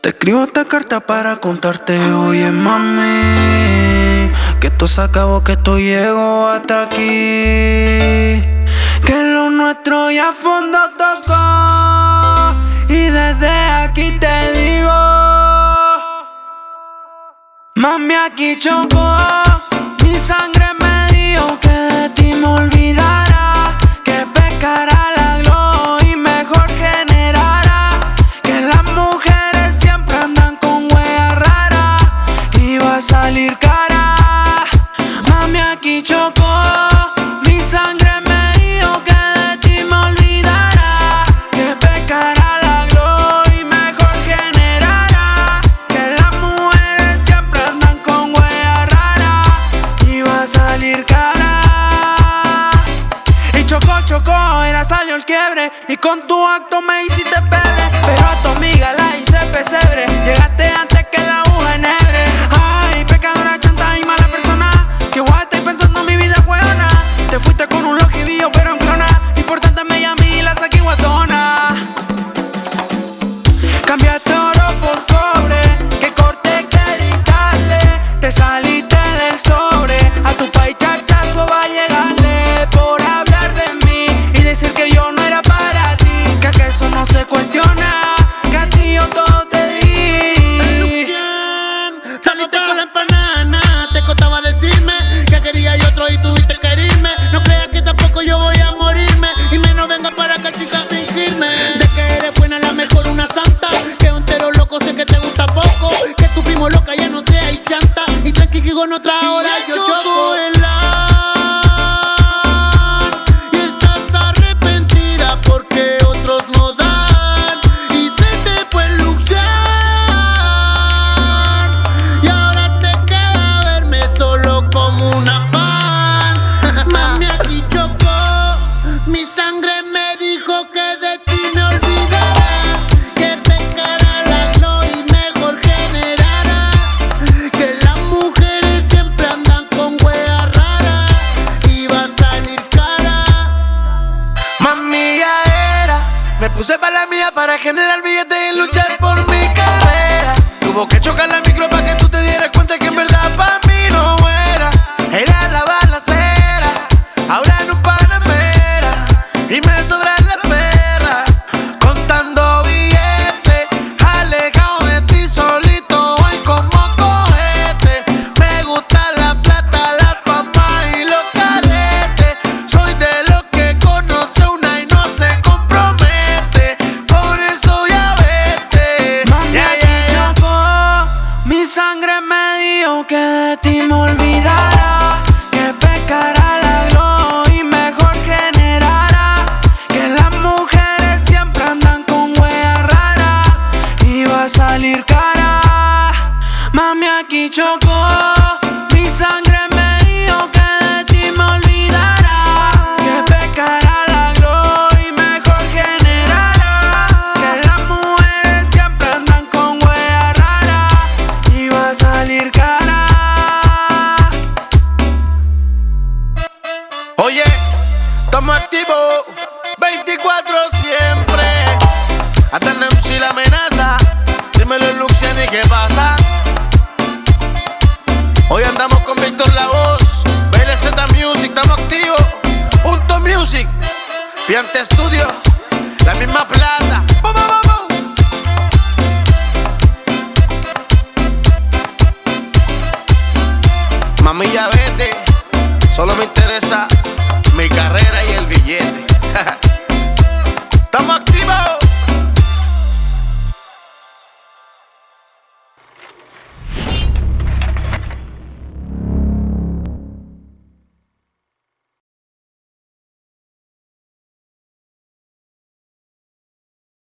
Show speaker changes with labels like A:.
A: Te escribo esta carta para contarte, oye mami, que esto se acabó, que esto llegó hasta aquí, que lo nuestro ya fondo tocó y desde aquí te digo, mami aquí chocó, mi sangre me dijo que de ti me aquí chocó, mi sangre me dijo que de ti me olvidara, que pecara la gloria y mejor generara, que las mujeres siempre andan con huellas raras y va a salir cara. Y chocó, chocó, era salió el quiebre Y con tu acto me hiciste pebre Cambiaste Y
B: tranqui que con otra hora yo choco.
A: Para generar billetes y luchar por mi carrera. Tuvo que chocar la micro para que tú te dieras cuenta que en verdad para mí no era. Era la balacera, ahora no panamera. Y me sobra que estamos activos 24 siempre. Hasta el MC la amenaza. Dímelo, Luxiani, ¿qué pasa? Hoy andamos con Víctor La Voz. BLZ Music, estamos activos. Punto Music. Piante Studio. La misma plata. ¡Bum, bum, bum, bum! Mami, ya vete. Solo me interesa mi carrera y el billete.